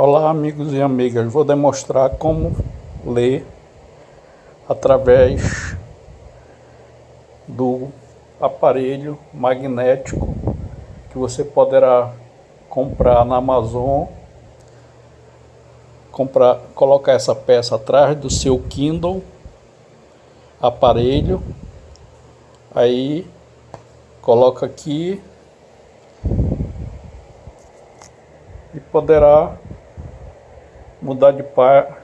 Olá amigos e amigas, vou demonstrar como ler através do aparelho magnético que você poderá comprar na Amazon. Comprar, colocar essa peça atrás do seu Kindle aparelho. Aí coloca aqui e poderá mudar de par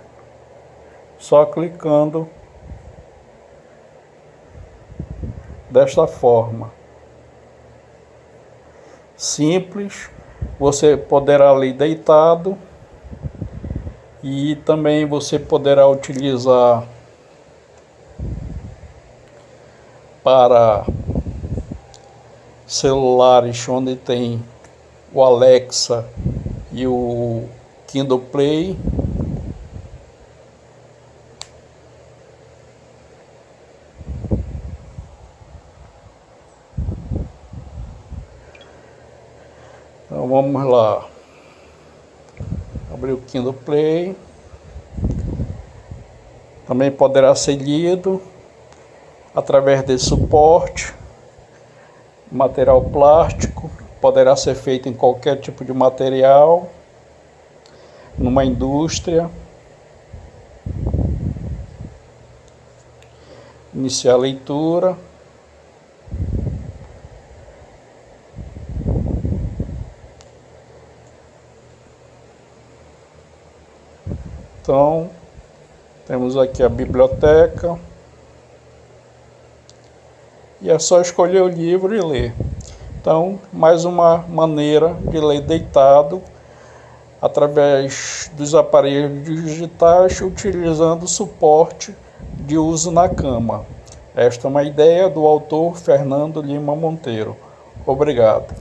só clicando desta forma. Simples, você poderá ler deitado e também você poderá utilizar para celulares onde tem o Alexa e o Kindle Play. Então vamos lá. Abrir o Kindle Play. Também poderá ser lido através desse suporte. Material plástico, poderá ser feito em qualquer tipo de material numa indústria, iniciar a leitura. Então, temos aqui a biblioteca. E é só escolher o livro e ler. Então, mais uma maneira de ler deitado através dos aparelhos digitais utilizando suporte de uso na cama. Esta é uma ideia do autor Fernando Lima Monteiro. Obrigado.